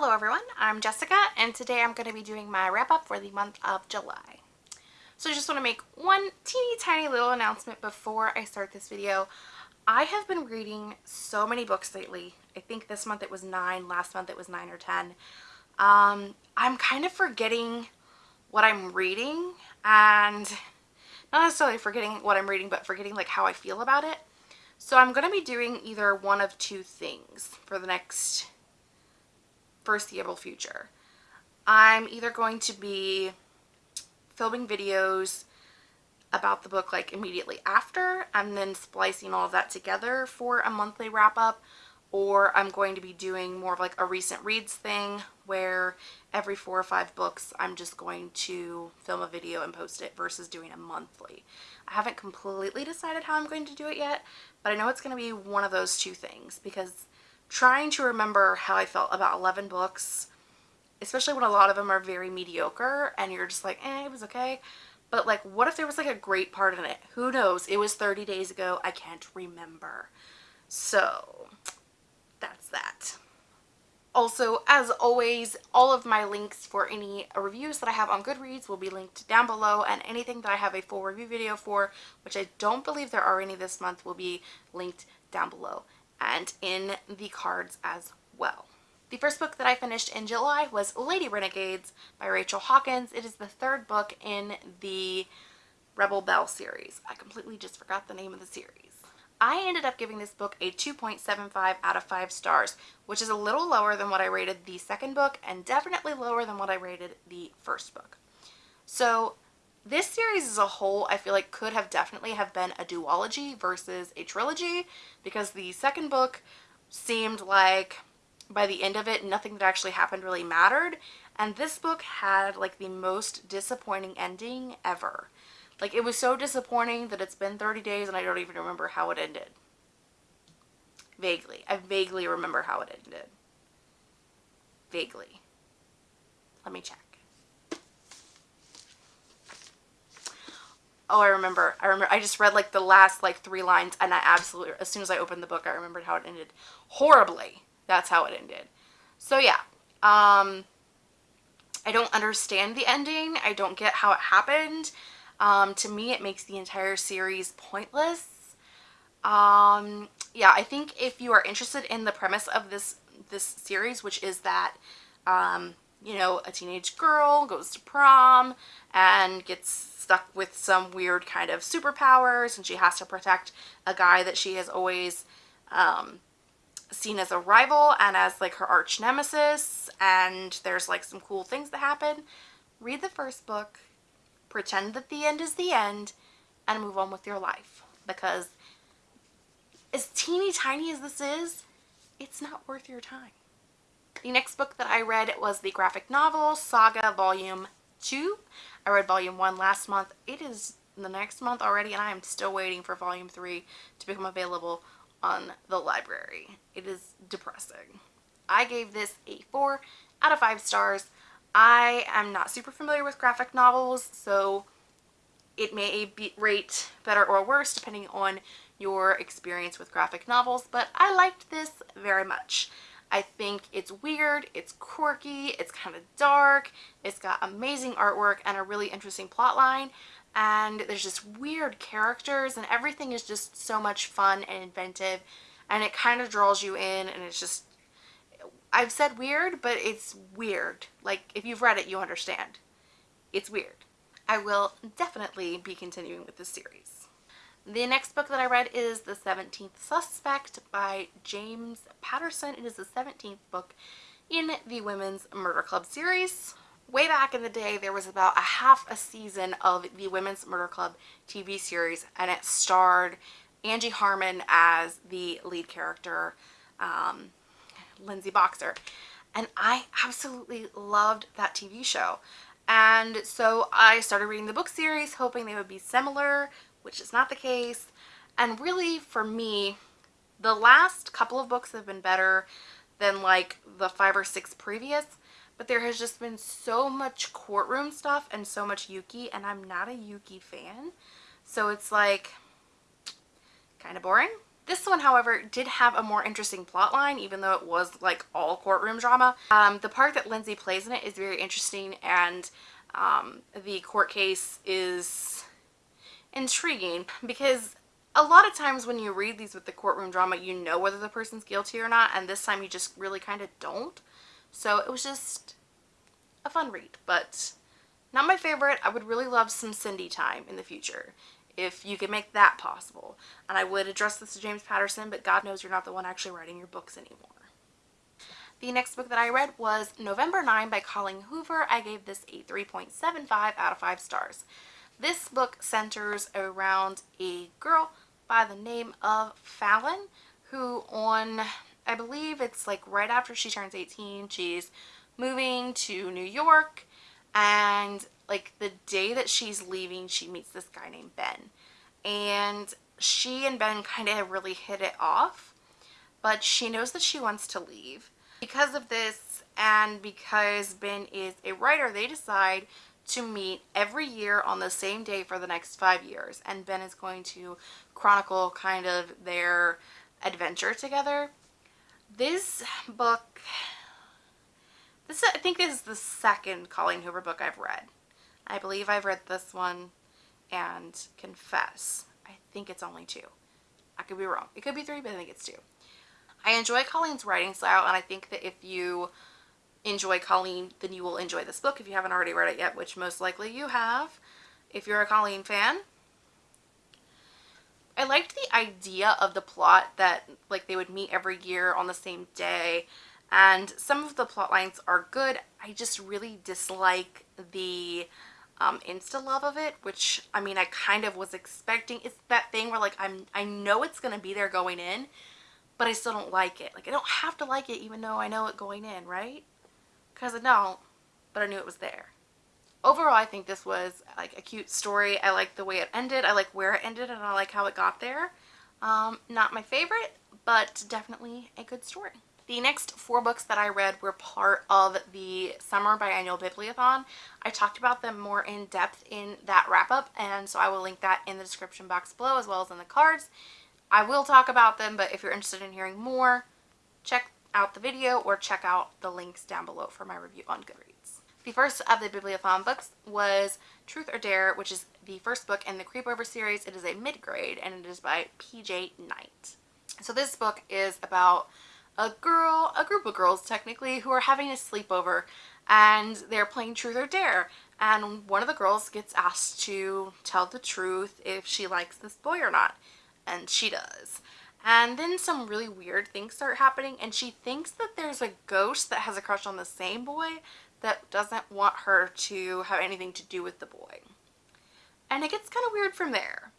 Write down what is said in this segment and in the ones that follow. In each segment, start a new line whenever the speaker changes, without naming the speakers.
Hello everyone, I'm Jessica and today I'm going to be doing my wrap up for the month of July. So I just want to make one teeny tiny little announcement before I start this video. I have been reading so many books lately. I think this month it was 9, last month it was 9 or 10. Um, I'm kind of forgetting what I'm reading and not necessarily forgetting what I'm reading but forgetting like how I feel about it. So I'm going to be doing either one of two things for the next foreseeable future. I'm either going to be filming videos about the book like immediately after and then splicing all of that together for a monthly wrap up or I'm going to be doing more of like a recent reads thing where every four or five books I'm just going to film a video and post it versus doing a monthly. I haven't completely decided how I'm going to do it yet, but I know it's going to be one of those two things because trying to remember how I felt about 11 books, especially when a lot of them are very mediocre and you're just like, eh, it was okay. But like, what if there was like a great part in it? Who knows? It was 30 days ago. I can't remember. So that's that. Also, as always, all of my links for any reviews that I have on Goodreads will be linked down below and anything that I have a full review video for, which I don't believe there are any this month, will be linked down below and in the cards as well. The first book that I finished in July was Lady Renegades by Rachel Hawkins. It is the third book in the Rebel Belle series. I completely just forgot the name of the series. I ended up giving this book a 2.75 out of 5 stars, which is a little lower than what I rated the second book and definitely lower than what I rated the first book. So this series as a whole I feel like could have definitely have been a duology versus a trilogy because the second book seemed like by the end of it nothing that actually happened really mattered and this book had like the most disappointing ending ever. Like it was so disappointing that it's been 30 days and I don't even remember how it ended. Vaguely. I vaguely remember how it ended. Vaguely. Let me check. Oh, I remember. I remember. I just read like the last like three lines and I absolutely, as soon as I opened the book, I remembered how it ended. Horribly. That's how it ended. So yeah. Um, I don't understand the ending. I don't get how it happened. Um, to me, it makes the entire series pointless. Um, yeah, I think if you are interested in the premise of this this series, which is that um, you know, a teenage girl goes to prom and gets stuck with some weird kind of superpowers and she has to protect a guy that she has always um, seen as a rival and as like her arch nemesis and there's like some cool things that happen. Read the first book, pretend that the end is the end, and move on with your life because as teeny tiny as this is, it's not worth your time. The next book that I read was the graphic novel Saga Volume 2. I read Volume 1 last month. It is the next month already and I am still waiting for Volume 3 to become available on the library. It is depressing. I gave this a 4 out of 5 stars. I am not super familiar with graphic novels, so it may be rate better or worse depending on your experience with graphic novels, but I liked this very much. I think it's weird, it's quirky, it's kind of dark, it's got amazing artwork and a really interesting plot line and there's just weird characters and everything is just so much fun and inventive and it kind of draws you in and it's just I've said weird but it's weird. Like if you've read it you understand. It's weird. I will definitely be continuing with this series the next book that I read is The 17th Suspect by James Patterson. It is the 17th book in the Women's Murder Club series. Way back in the day, there was about a half a season of the Women's Murder Club TV series, and it starred Angie Harmon as the lead character, um, Lindsay Boxer. And I absolutely loved that TV show. And so I started reading the book series, hoping they would be similar which is not the case. And really, for me, the last couple of books have been better than like the five or six previous, but there has just been so much courtroom stuff and so much Yuki, and I'm not a Yuki fan. So it's like kind of boring. This one, however, did have a more interesting plot line, even though it was like all courtroom drama. Um, the part that Lindsay plays in it is very interesting and um, the court case is intriguing because a lot of times when you read these with the courtroom drama, you know whether the person's guilty or not, and this time you just really kind of don't. So it was just a fun read, but not my favorite. I would really love some Cindy time in the future if you could make that possible. And I would address this to James Patterson, but God knows you're not the one actually writing your books anymore. The next book that I read was November 9 by Colleen Hoover. I gave this a 3.75 out of 5 stars. This book centers around a girl by the name of Fallon who on, I believe it's like right after she turns 18, she's moving to New York and like the day that she's leaving she meets this guy named Ben. And she and Ben kind of really hit it off but she knows that she wants to leave. Because of this and because Ben is a writer they decide to meet every year on the same day for the next five years and Ben is going to chronicle kind of their adventure together this book this I think is the second Colleen Hoover book I've read. I believe I've read this one and Confess. I think it's only two. I could be wrong. It could be three, but I think it's two. I enjoy Colleen's writing style and I think that if you enjoy Colleen, then you will enjoy this book if you haven't already read it yet, which most likely you have if you're a Colleen fan. I liked the idea of the plot that like they would meet every year on the same day and some of the plot lines are good. I just really dislike the um, insta love of it, which I mean I kind of was expecting. It's that thing where like I'm I know it's gonna be there going in, but I still don't like it. Like I don't have to like it even though I know it going in, right? Because I don't, but I knew it was there. Overall, I think this was like a cute story. I like the way it ended. I like where it ended and I like how it got there. Um, not my favorite, but definitely a good story. The next four books that I read were part of the Summer Biannual Bibliothon. I talked about them more in depth in that wrap-up, and so I will link that in the description box below as well as in the cards. I will talk about them, but if you're interested in hearing more, check out the video or check out the links down below for my review on Goodreads. The first of the Bibliothon books was Truth or Dare, which is the first book in the Creepover series. It is a mid-grade and it is by PJ Night. So this book is about a girl, a group of girls technically, who are having a sleepover and they're playing truth or dare and one of the girls gets asked to tell the truth if she likes this boy or not and she does and then some really weird things start happening and she thinks that there's a ghost that has a crush on the same boy that doesn't want her to have anything to do with the boy and it gets kind of weird from there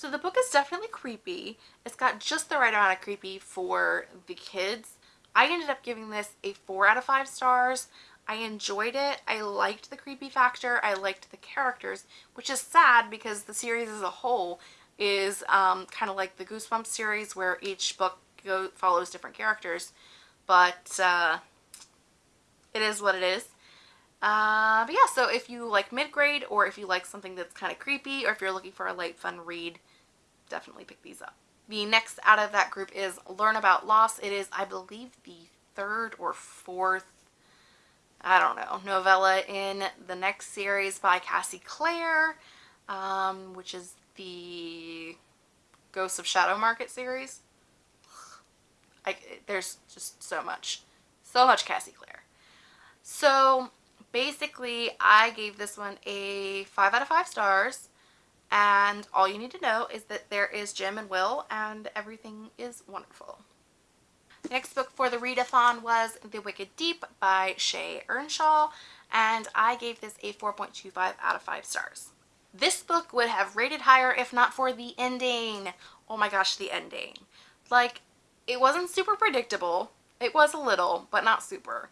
so the book is definitely creepy. It's got just the right amount of creepy for the kids. I ended up giving this a 4 out of 5 stars. I enjoyed it. I liked the creepy factor. I liked the characters, which is sad because the series as a whole is um, kind of like the Goosebumps series where each book go follows different characters. But uh, it is what it is. Uh, but yeah, so if you like mid-grade or if you like something that's kind of creepy or if you're looking for a light, fun read, definitely pick these up. The next out of that group is Learn About Loss. It is, I believe, the third or fourth, I don't know, novella in the next series by Cassie Clare, um, which is the Ghosts of Shadow Market series. I, there's just so much, so much Cassie Clare. So basically, I gave this one a 5 out of 5 stars and all you need to know is that there is Jem and Will and everything is wonderful. The next book for the readathon was The Wicked Deep by Shea Ernshaw and I gave this a 4.25 out of 5 stars. This book would have rated higher if not for the ending. Oh my gosh, the ending. Like, it wasn't super predictable. It was a little, but not super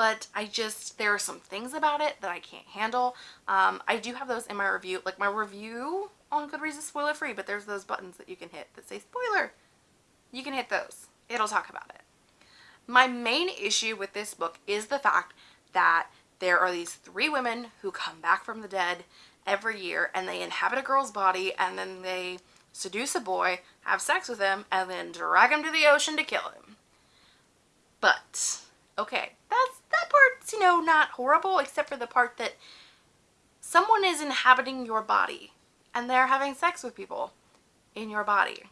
but I just, there are some things about it that I can't handle. Um, I do have those in my review. Like my review on Goodreads is spoiler free, but there's those buttons that you can hit that say spoiler. You can hit those. It'll talk about it. My main issue with this book is the fact that there are these three women who come back from the dead every year and they inhabit a girl's body and then they seduce a boy, have sex with him, and then drag him to the ocean to kill him. But, okay, that's, that part's, you know, not horrible, except for the part that someone is inhabiting your body and they're having sex with people in your body.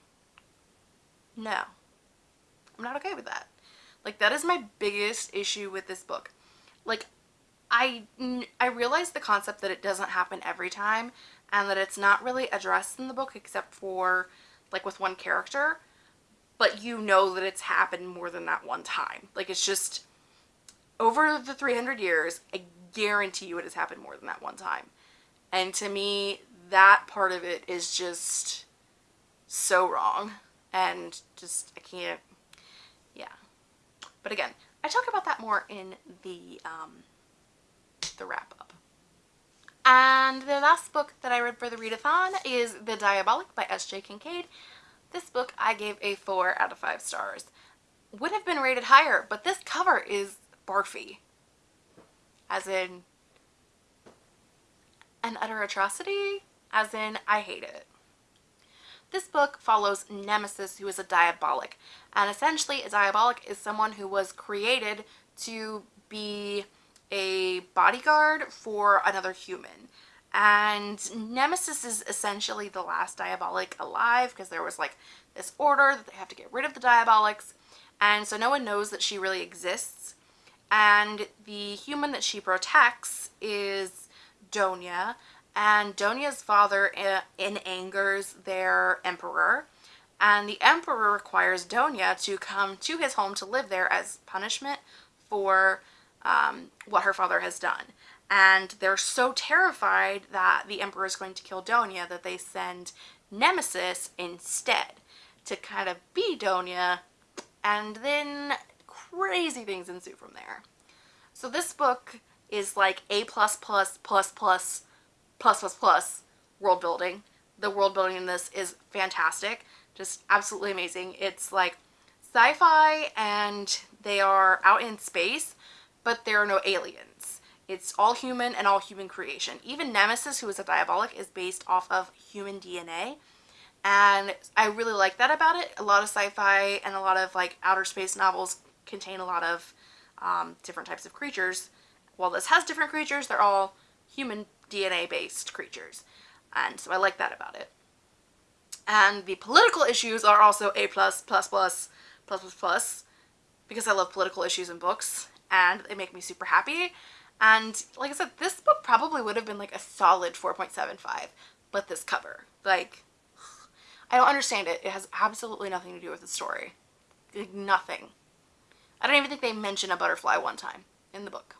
No. I'm not okay with that. Like, that is my biggest issue with this book. Like, I, I realize the concept that it doesn't happen every time and that it's not really addressed in the book except for, like, with one character. But you know that it's happened more than that one time. Like, it's just, over the 300 years, I guarantee you it has happened more than that one time. And to me, that part of it is just so wrong. And just, I can't, yeah. But again, I talk about that more in the, um, the wrap up. And the last book that I read for the readathon is The Diabolic by S.J. Kincaid. This book I gave a 4 out of 5 stars. Would have been rated higher, but this cover is barfy. As in, an utter atrocity? As in, I hate it. This book follows Nemesis, who is a diabolic. And essentially, a diabolic is someone who was created to be a bodyguard for another human. And Nemesis is essentially the last Diabolic alive because there was like this order that they have to get rid of the Diabolics And so no one knows that she really exists. And the human that she protects is Donia, and Donia's father uh, in angers their emperor and the emperor requires Donia to come to his home to live there as punishment for um, what her father has done. And they're so terrified that the emperor is going to kill Donia that they send Nemesis instead to kind of be Donia and then crazy things ensue from there. So this book is like A plus plus plus plus plus plus plus world building. The world building in this is fantastic. Just absolutely amazing. It's like sci-fi and they are out in space, but there are no aliens. It's all human and all human creation. Even Nemesis, who is a diabolic, is based off of human DNA. And I really like that about it. A lot of sci-fi and a lot of like outer space novels contain a lot of um, different types of creatures. While this has different creatures, they're all human DNA based creatures. And so I like that about it. And the political issues are also A plus, plus, plus, plus, plus, plus, because I love political issues in books and they make me super happy. And like I said, this book probably would have been like a solid 4.75, but this cover, like, I don't understand it. It has absolutely nothing to do with the story. Like, nothing. I don't even think they mention a butterfly one time in the book.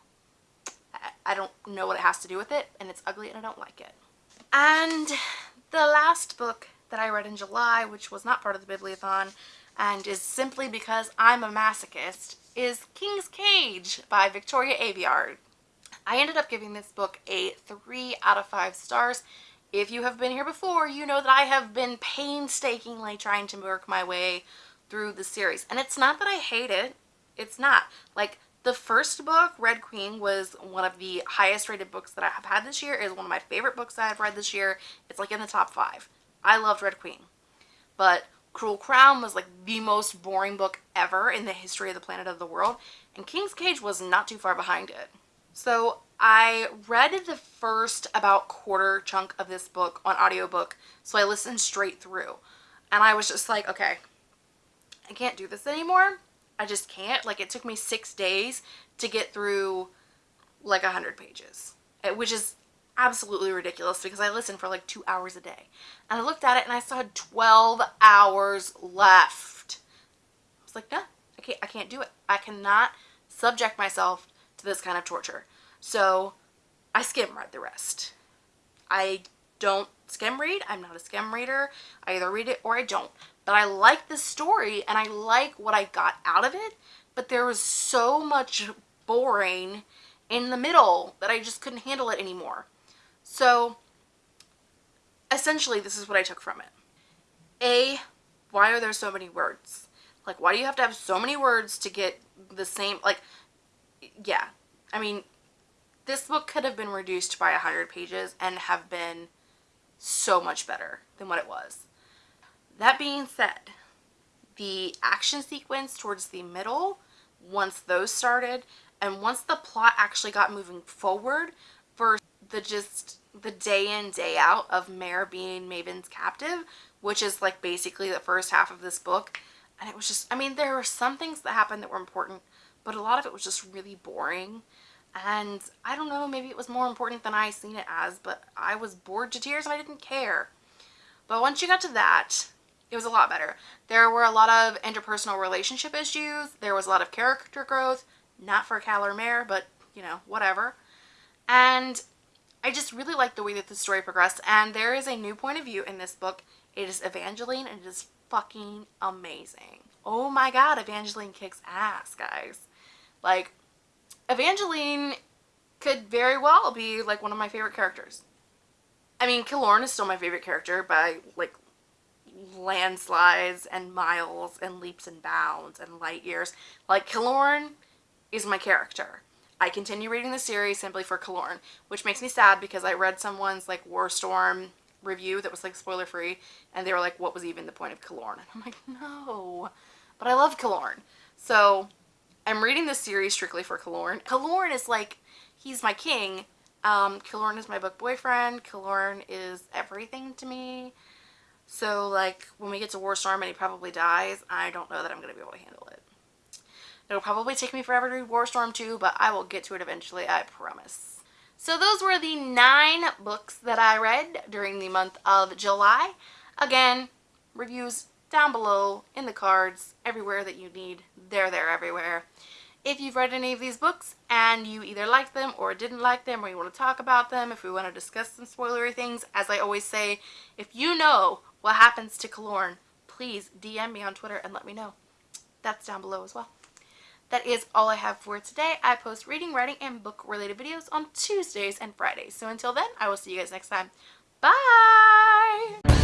I don't know what it has to do with it and it's ugly and I don't like it. And the last book that I read in July, which was not part of the Bibliothon and is simply because I'm a masochist, is King's Cage by Victoria Aveyard. I ended up giving this book a 3 out of 5 stars. If you have been here before, you know that I have been painstakingly trying to work my way through the series. And it's not that I hate it. It's not. Like, the first book, Red Queen, was one of the highest rated books that I have had this year. It is one of my favorite books that I've read this year. It's like in the top five. I loved Red Queen. But Cruel Crown was like the most boring book ever in the history of the planet of the world. And King's Cage was not too far behind it. So I read the first about quarter chunk of this book on audiobook. So I listened straight through. And I was just like, okay, I can't do this anymore. I just can't. Like it took me six days to get through like a hundred pages, eh, which is absolutely ridiculous because I listen for like two hours a day. And I looked at it and I saw 12 hours left. I was like, no, I can't, I can't do it. I cannot subject myself to this kind of torture. So I skim read the rest. I don't skim read. I'm not a skim reader. I either read it or I don't but I like the story and I like what I got out of it, but there was so much boring in the middle that I just couldn't handle it anymore. So essentially this is what I took from it. A, why are there so many words? Like why do you have to have so many words to get the same, like, yeah. I mean, this book could have been reduced by 100 pages and have been so much better than what it was. That being said, the action sequence towards the middle, once those started, and once the plot actually got moving forward for the just the day in day out of Mare being Maven's captive, which is like basically the first half of this book. And it was just, I mean, there were some things that happened that were important, but a lot of it was just really boring. And I don't know, maybe it was more important than I seen it as, but I was bored to tears and I didn't care. But once you got to that, it was a lot better. There were a lot of interpersonal relationship issues. There was a lot of character growth. Not for Cal or Mare, but, you know, whatever. And I just really like the way that the story progressed. And there is a new point of view in this book. It is Evangeline and it is fucking amazing. Oh my god, Evangeline kicks ass, guys. Like, Evangeline could very well be like one of my favorite characters. I mean, Killorn is still my favorite character by like landslides and miles and leaps and bounds and light years. Like, Killorn is my character. I continue reading the series simply for Killorn, which makes me sad because I read someone's like Warstorm review that was like spoiler free and they were like, what was even the point of Killorn? And I'm like, no, but I love Killorn. So I'm reading this series strictly for Killorn. Killorn is like, he's my king. Um, Killorn is my book boyfriend. Killorn is everything to me. So like when we get to Warstorm and he probably dies, I don't know that I'm going to be able to handle it. It'll probably take me forever to read Warstorm 2, but I will get to it eventually, I promise. So those were the nine books that I read during the month of July. Again, reviews down below, in the cards, everywhere that you need. They're there everywhere. If you've read any of these books and you either liked them or didn't like them or you want to talk about them, if we want to discuss some spoilery things, as I always say, if you know what happens to Killorn, please DM me on Twitter and let me know. That's down below as well that is all I have for today. I post reading, writing, and book related videos on Tuesdays and Fridays. So until then, I will see you guys next time. Bye!